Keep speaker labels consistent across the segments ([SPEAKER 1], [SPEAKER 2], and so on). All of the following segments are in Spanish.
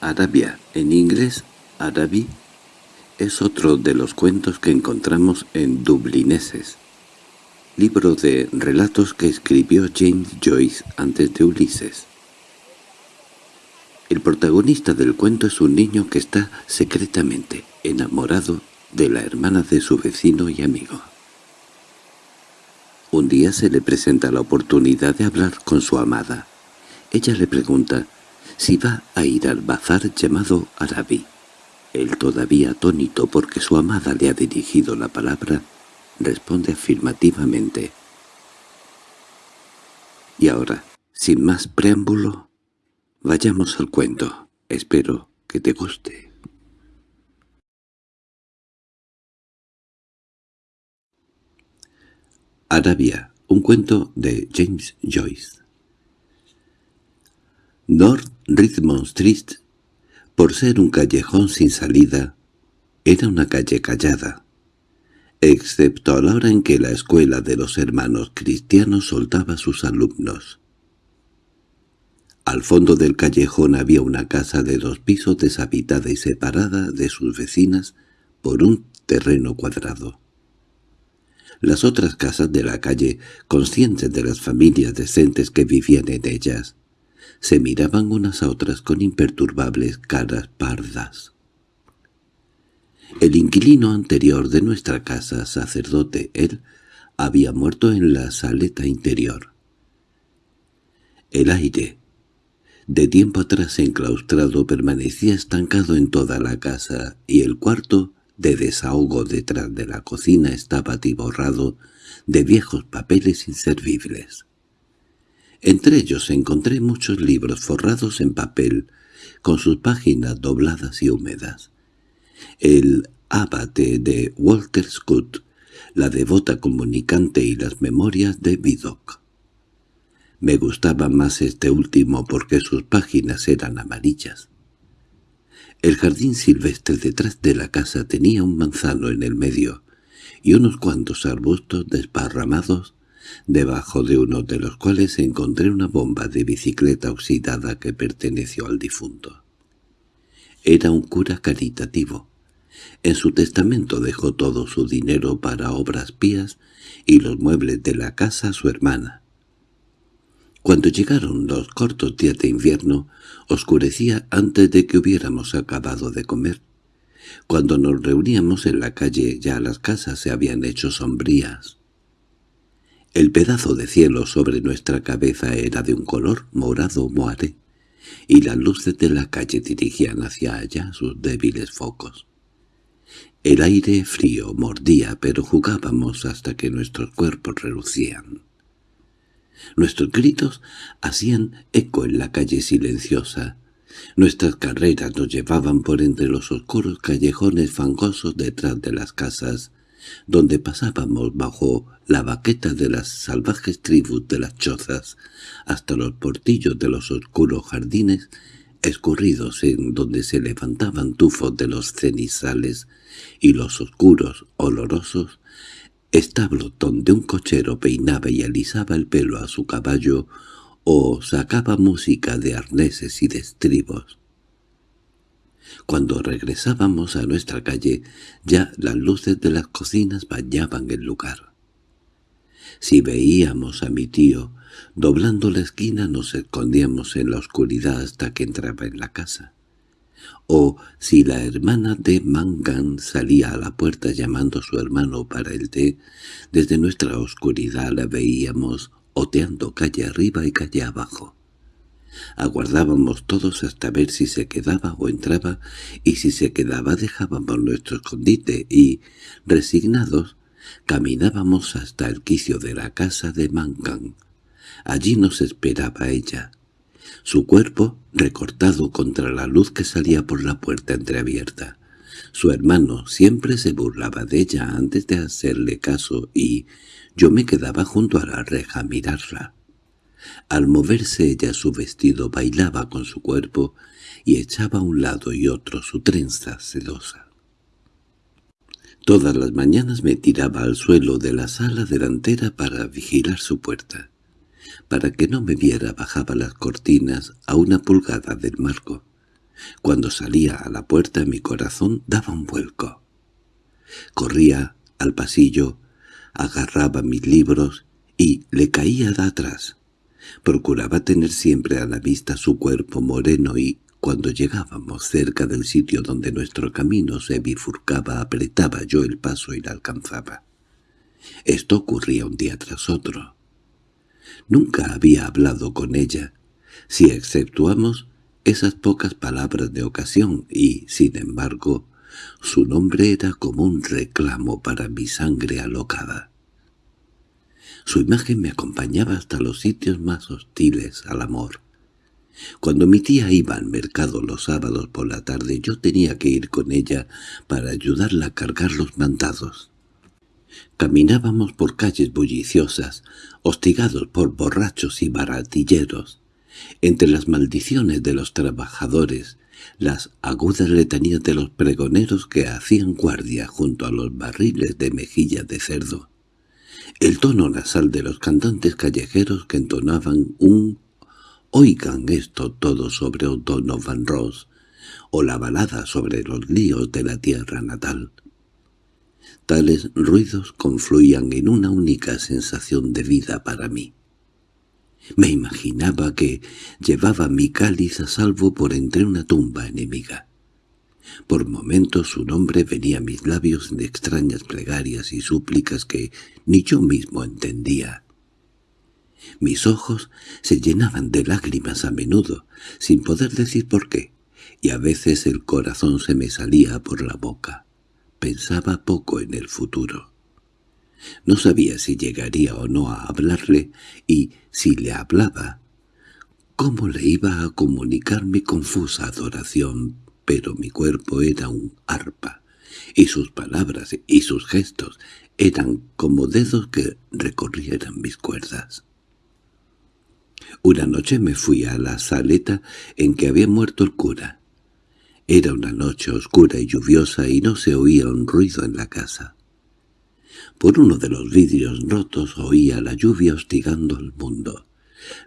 [SPEAKER 1] Arabia, en inglés Arabi, es otro de los cuentos que encontramos en Dublineses, libro de relatos que escribió James Joyce antes de Ulises. El protagonista del cuento es un niño que está secretamente enamorado de la hermana de su vecino y amigo. Un día se le presenta la oportunidad de hablar con su amada. Ella le pregunta si va a ir al bazar llamado Arabi. Él todavía atónito porque su amada le ha dirigido la palabra, responde afirmativamente. Y ahora, sin más preámbulo, vayamos al cuento. Espero que te guste. Arabia, un cuento de James Joyce. North Richmond Street, por ser un callejón sin salida, era una calle callada, excepto a la hora en que la escuela de los hermanos cristianos soltaba sus alumnos. Al fondo del callejón había una casa de dos pisos deshabitada y separada de sus vecinas por un terreno cuadrado. Las otras casas de la calle, conscientes de las familias decentes que vivían en ellas, se miraban unas a otras con imperturbables caras pardas. El inquilino anterior de nuestra casa, sacerdote, él, había muerto en la saleta interior. El aire, de tiempo atrás enclaustrado, permanecía estancado en toda la casa, y el cuarto de desahogo detrás de la cocina estaba atiborrado de viejos papeles inservibles. Entre ellos encontré muchos libros forrados en papel, con sus páginas dobladas y húmedas. El Abate de Walter Scott, la devota comunicante y las memorias de Vidocq. Me gustaba más este último porque sus páginas eran amarillas. El jardín silvestre detrás de la casa tenía un manzano en el medio y unos cuantos arbustos desparramados, debajo de uno de los cuales encontré una bomba de bicicleta oxidada que perteneció al difunto. Era un cura caritativo. En su testamento dejó todo su dinero para obras pías y los muebles de la casa a su hermana. Cuando llegaron los cortos días de invierno, oscurecía antes de que hubiéramos acabado de comer. Cuando nos reuníamos en la calle ya las casas se habían hecho sombrías. El pedazo de cielo sobre nuestra cabeza era de un color morado moare, y las luces de la calle dirigían hacia allá sus débiles focos. El aire frío mordía, pero jugábamos hasta que nuestros cuerpos relucían. Nuestros gritos hacían eco en la calle silenciosa. Nuestras carreras nos llevaban por entre los oscuros callejones fangosos detrás de las casas, donde pasábamos bajo la baqueta de las salvajes tribus de las chozas, hasta los portillos de los oscuros jardines escurridos en donde se levantaban tufos de los cenizales y los oscuros, olorosos, establo donde un cochero peinaba y alisaba el pelo a su caballo o sacaba música de arneses y de estribos. Cuando regresábamos a nuestra calle, ya las luces de las cocinas bañaban el lugar. Si veíamos a mi tío, doblando la esquina nos escondíamos en la oscuridad hasta que entraba en la casa o si la hermana de Mangan salía a la puerta llamando a su hermano para el té, desde nuestra oscuridad la veíamos oteando calle arriba y calle abajo. Aguardábamos todos hasta ver si se quedaba o entraba, y si se quedaba dejábamos nuestro escondite y, resignados, caminábamos hasta el quicio de la casa de Mangan. Allí nos esperaba ella, su cuerpo recortado contra la luz que salía por la puerta entreabierta. Su hermano siempre se burlaba de ella antes de hacerle caso y yo me quedaba junto a la reja a mirarla. Al moverse ella su vestido bailaba con su cuerpo y echaba a un lado y otro su trenza sedosa. Todas las mañanas me tiraba al suelo de la sala delantera para vigilar su puerta. Para que no me viera bajaba las cortinas a una pulgada del marco. Cuando salía a la puerta mi corazón daba un vuelco. Corría al pasillo, agarraba mis libros y le caía de atrás. Procuraba tener siempre a la vista su cuerpo moreno y, cuando llegábamos cerca del sitio donde nuestro camino se bifurcaba, apretaba yo el paso y la alcanzaba. Esto ocurría un día tras otro. Nunca había hablado con ella, si exceptuamos esas pocas palabras de ocasión, y, sin embargo, su nombre era como un reclamo para mi sangre alocada. Su imagen me acompañaba hasta los sitios más hostiles al amor. Cuando mi tía iba al mercado los sábados por la tarde yo tenía que ir con ella para ayudarla a cargar los mandados. Caminábamos por calles bulliciosas, hostigados por borrachos y baratilleros. Entre las maldiciones de los trabajadores, las agudas letanías de los pregoneros que hacían guardia junto a los barriles de mejilla de cerdo, el tono nasal de los cantantes callejeros que entonaban un «Oigan esto todo sobre O'Donovan Ross» o la balada sobre los líos de la tierra natal. Tales ruidos confluían en una única sensación de vida para mí. Me imaginaba que llevaba mi cáliz a salvo por entre una tumba enemiga. Por momentos su nombre venía a mis labios en extrañas plegarias y súplicas que ni yo mismo entendía. Mis ojos se llenaban de lágrimas a menudo, sin poder decir por qué, y a veces el corazón se me salía por la boca. Pensaba poco en el futuro. No sabía si llegaría o no a hablarle, y si le hablaba, cómo le iba a comunicar mi confusa adoración pero mi cuerpo era un arpa, y sus palabras y sus gestos eran como dedos que recorrieran mis cuerdas. Una noche me fui a la saleta en que había muerto el cura. Era una noche oscura y lluviosa y no se oía un ruido en la casa. Por uno de los vidrios rotos oía la lluvia hostigando al mundo,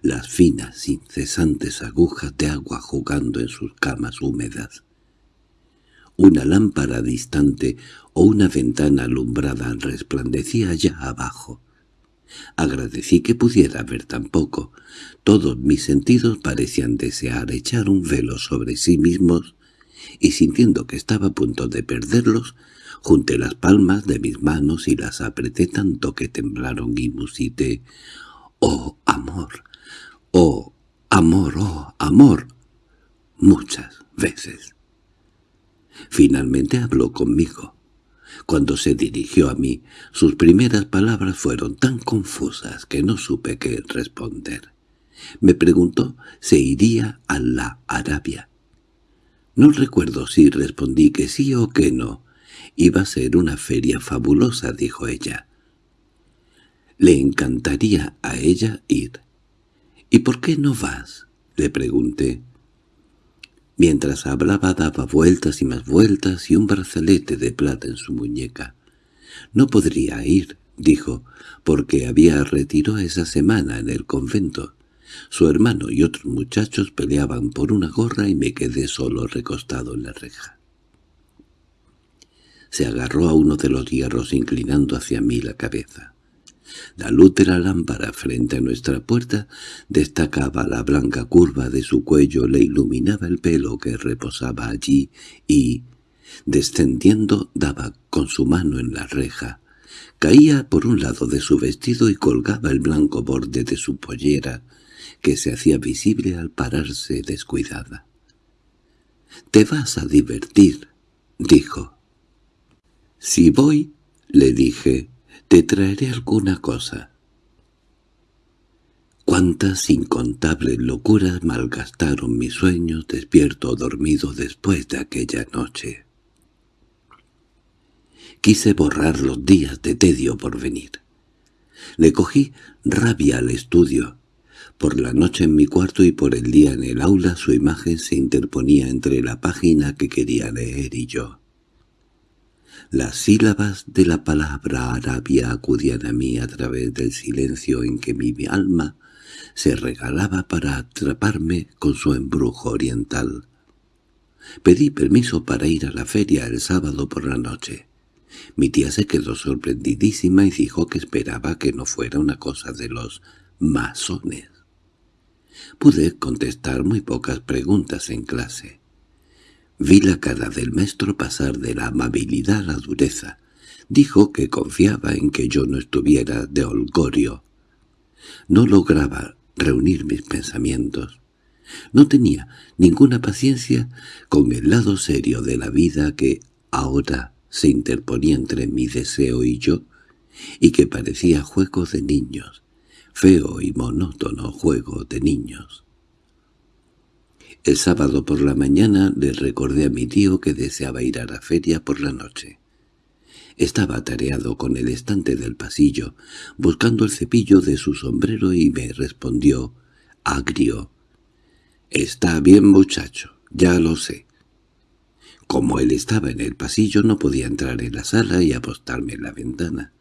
[SPEAKER 1] las finas, incesantes agujas de agua jugando en sus camas húmedas una lámpara distante o una ventana alumbrada resplandecía allá abajo. Agradecí que pudiera ver tan poco. Todos mis sentidos parecían desear echar un velo sobre sí mismos, y sintiendo que estaba a punto de perderlos, junté las palmas de mis manos y las apreté tanto que temblaron y musité «¡Oh, amor! ¡Oh, amor! ¡Oh, amor!» muchas veces. Finalmente habló conmigo. Cuando se dirigió a mí, sus primeras palabras fueron tan confusas que no supe qué responder. Me preguntó si iría a la Arabia. No recuerdo si respondí que sí o que no. Iba a ser una feria fabulosa, dijo ella. Le encantaría a ella ir. —¿Y por qué no vas? —le pregunté. Mientras hablaba daba vueltas y más vueltas y un brazalete de plata en su muñeca. «No podría ir», dijo, «porque había retiro esa semana en el convento. Su hermano y otros muchachos peleaban por una gorra y me quedé solo recostado en la reja». Se agarró a uno de los hierros inclinando hacia mí la cabeza. La luz de la lámpara frente a nuestra puerta destacaba la blanca curva de su cuello, le iluminaba el pelo que reposaba allí y, descendiendo, daba con su mano en la reja. Caía por un lado de su vestido y colgaba el blanco borde de su pollera, que se hacía visible al pararse descuidada. «Te vas a divertir», dijo. «Si voy», le dije, te traeré alguna cosa. Cuántas incontables locuras malgastaron mis sueños despierto o dormido después de aquella noche. Quise borrar los días de tedio por venir. Le cogí rabia al estudio. Por la noche en mi cuarto y por el día en el aula su imagen se interponía entre la página que quería leer y yo. Las sílabas de la palabra Arabia acudían a mí a través del silencio en que mi alma se regalaba para atraparme con su embrujo oriental. Pedí permiso para ir a la feria el sábado por la noche. Mi tía se quedó sorprendidísima y dijo que esperaba que no fuera una cosa de los masones. Pude contestar muy pocas preguntas en clase. Vi la cara del maestro pasar de la amabilidad a la dureza. Dijo que confiaba en que yo no estuviera de holgorio. No lograba reunir mis pensamientos. No tenía ninguna paciencia con el lado serio de la vida que ahora se interponía entre mi deseo y yo, y que parecía juego de niños, feo y monótono juego de niños. El sábado por la mañana le recordé a mi tío que deseaba ir a la feria por la noche. Estaba atareado con el estante del pasillo, buscando el cepillo de su sombrero y me respondió, agrio, «Está bien, muchacho, ya lo sé. Como él estaba en el pasillo no podía entrar en la sala y apostarme en la ventana.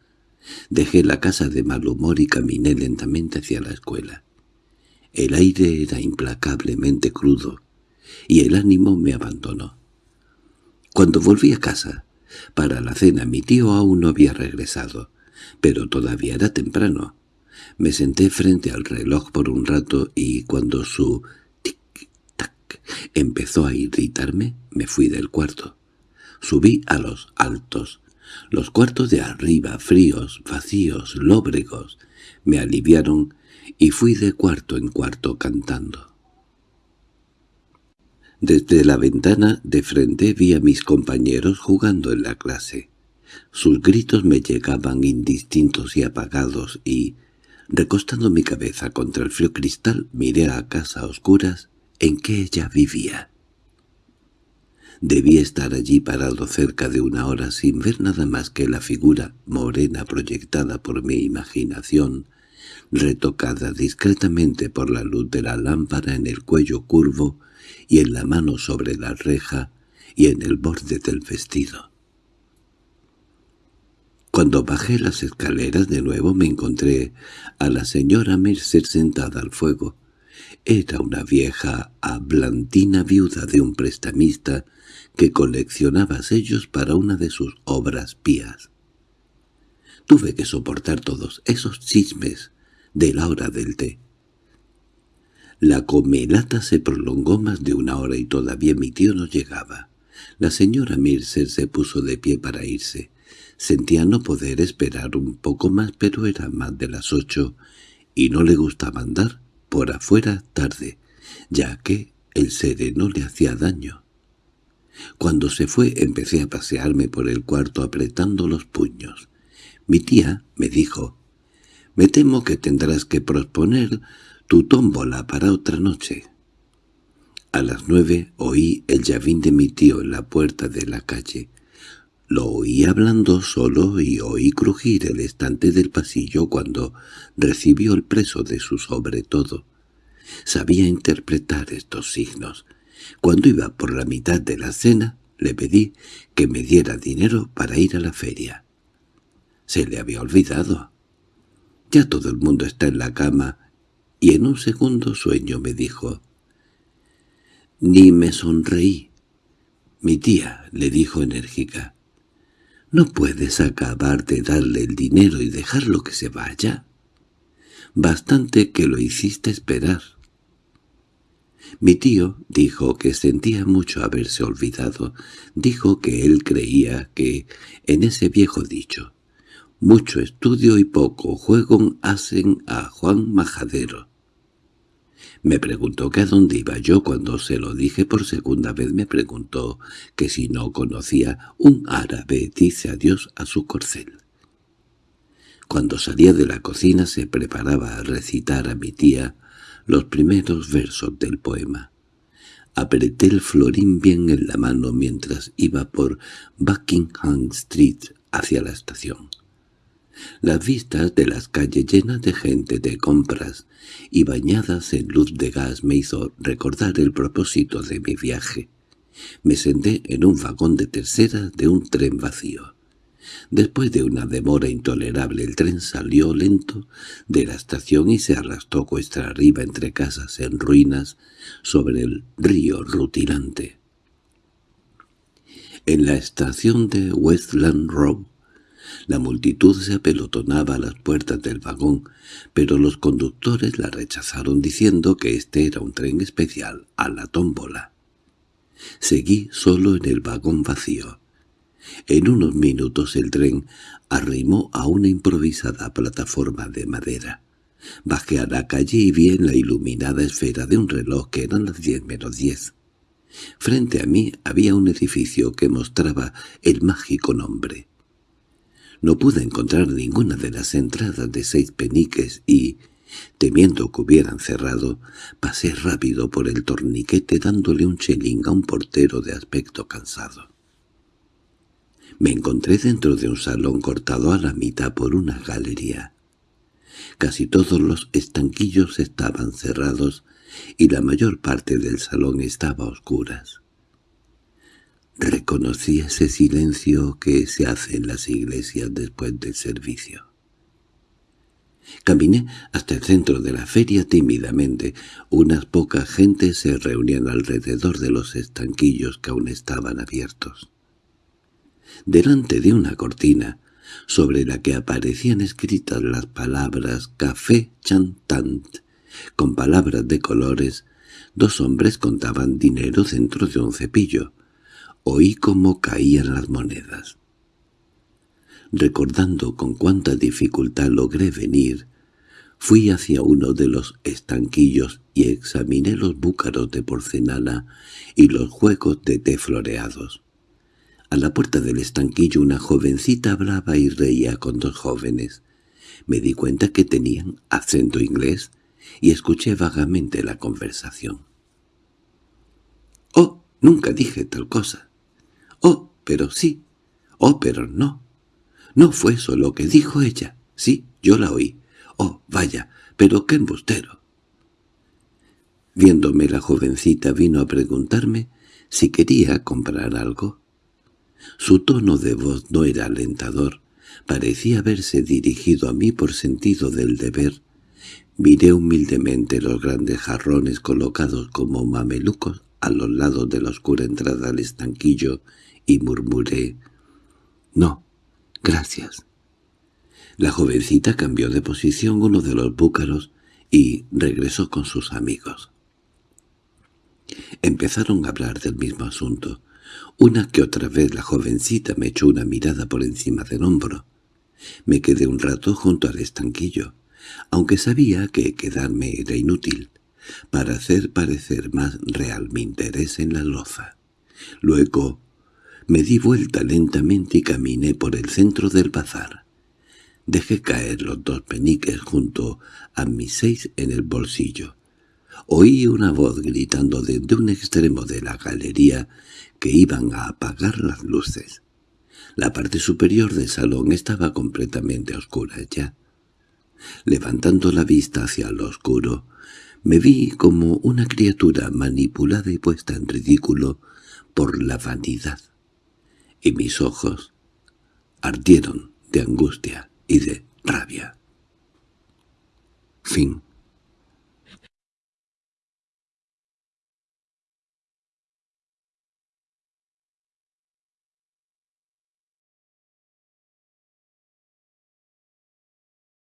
[SPEAKER 1] Dejé la casa de mal humor y caminé lentamente hacia la escuela. El aire era implacablemente crudo, y el ánimo me abandonó. Cuando volví a casa, para la cena mi tío aún no había regresado, pero todavía era temprano. Me senté frente al reloj por un rato y cuando su Empezó a irritarme, me fui del cuarto. Subí a los altos. Los cuartos de arriba, fríos, vacíos, lóbregos, me aliviaron y fui de cuarto en cuarto cantando. Desde la ventana de frente vi a mis compañeros jugando en la clase. Sus gritos me llegaban indistintos y apagados y, recostando mi cabeza contra el frío cristal, miré a casa oscuras en que ella vivía. Debí estar allí parado cerca de una hora sin ver nada más que la figura morena proyectada por mi imaginación, retocada discretamente por la luz de la lámpara en el cuello curvo y en la mano sobre la reja y en el borde del vestido. Cuando bajé las escaleras de nuevo me encontré a la señora Mercer sentada al fuego, era una vieja hablantina viuda de un prestamista que coleccionaba sellos para una de sus obras pías. Tuve que soportar todos esos chismes de la hora del té. La comelata se prolongó más de una hora y todavía mi tío no llegaba. La señora Mircer se puso de pie para irse. Sentía no poder esperar un poco más, pero era más de las ocho y no le gustaba andar por afuera tarde, ya que el sereno le hacía daño. Cuando se fue empecé a pasearme por el cuarto apretando los puños. Mi tía me dijo, «Me temo que tendrás que posponer tu tómbola para otra noche». A las nueve oí el llavín de mi tío en la puerta de la calle. Lo oí hablando solo y oí crujir el estante del pasillo cuando recibió el preso de su sobre todo. Sabía interpretar estos signos. Cuando iba por la mitad de la cena, le pedí que me diera dinero para ir a la feria. Se le había olvidado. Ya todo el mundo está en la cama, y en un segundo sueño me dijo. Ni me sonreí. Mi tía le dijo enérgica. «No puedes acabar de darle el dinero y dejarlo que se vaya. Bastante que lo hiciste esperar». Mi tío dijo que sentía mucho haberse olvidado. Dijo que él creía que, en ese viejo dicho, «mucho estudio y poco juego hacen a Juan Majadero». Me preguntó que a dónde iba yo cuando se lo dije por segunda vez. Me preguntó que si no conocía un árabe dice adiós a su corcel. Cuando salía de la cocina se preparaba a recitar a mi tía los primeros versos del poema. Apreté el florín bien en la mano mientras iba por Buckingham Street hacia la estación. Las vistas de las calles llenas de gente de compras y bañadas en luz de gas me hizo recordar el propósito de mi viaje. Me senté en un vagón de tercera de un tren vacío. Después de una demora intolerable el tren salió lento de la estación y se arrastró cuesta arriba entre casas en ruinas sobre el río rutilante. En la estación de Westland Row, la multitud se apelotonaba a las puertas del vagón, pero los conductores la rechazaron diciendo que este era un tren especial a la tómbola. Seguí solo en el vagón vacío. En unos minutos el tren arrimó a una improvisada plataforma de madera. Bajé a la calle y vi en la iluminada esfera de un reloj que eran las diez menos diez. Frente a mí había un edificio que mostraba el mágico nombre. No pude encontrar ninguna de las entradas de seis peniques y, temiendo que hubieran cerrado, pasé rápido por el torniquete dándole un chelín a un portero de aspecto cansado. Me encontré dentro de un salón cortado a la mitad por una galería. Casi todos los estanquillos estaban cerrados y la mayor parte del salón estaba a oscuras. Reconocí ese silencio que se hace en las iglesias después del servicio. Caminé hasta el centro de la feria tímidamente. Unas pocas gentes se reunían alrededor de los estanquillos que aún estaban abiertos delante de una cortina, sobre la que aparecían escritas las palabras «Café Chantant», con palabras de colores, dos hombres contaban dinero dentro de un cepillo. Oí cómo caían las monedas. Recordando con cuánta dificultad logré venir, fui hacia uno de los estanquillos y examiné los búcaros de porcelana y los juegos de té floreados. A la puerta del estanquillo una jovencita hablaba y reía con dos jóvenes. Me di cuenta que tenían acento inglés y escuché vagamente la conversación. «Oh, nunca dije tal cosa». «Oh, pero sí». «Oh, pero no». «No fue eso lo que dijo ella». «Sí, yo la oí». «Oh, vaya, pero qué embustero». Viéndome la jovencita vino a preguntarme si quería comprar algo. Su tono de voz no era alentador, parecía haberse dirigido a mí por sentido del deber. Miré humildemente los grandes jarrones colocados como mamelucos a los lados de la oscura entrada al estanquillo y murmuré «No, gracias». La jovencita cambió de posición uno de los búcaros y regresó con sus amigos. Empezaron a hablar del mismo asunto. Una que otra vez la jovencita me echó una mirada por encima del hombro. Me quedé un rato junto al estanquillo, aunque sabía que quedarme era inútil, para hacer parecer más real mi interés en la loza. Luego me di vuelta lentamente y caminé por el centro del bazar. Dejé caer los dos peniques junto a mis seis en el bolsillo. Oí una voz gritando desde un extremo de la galería que iban a apagar las luces. La parte superior del salón estaba completamente oscura ya. Levantando la vista hacia lo oscuro, me vi como una criatura manipulada y puesta en ridículo por la vanidad, y mis ojos ardieron de angustia y de rabia. Fin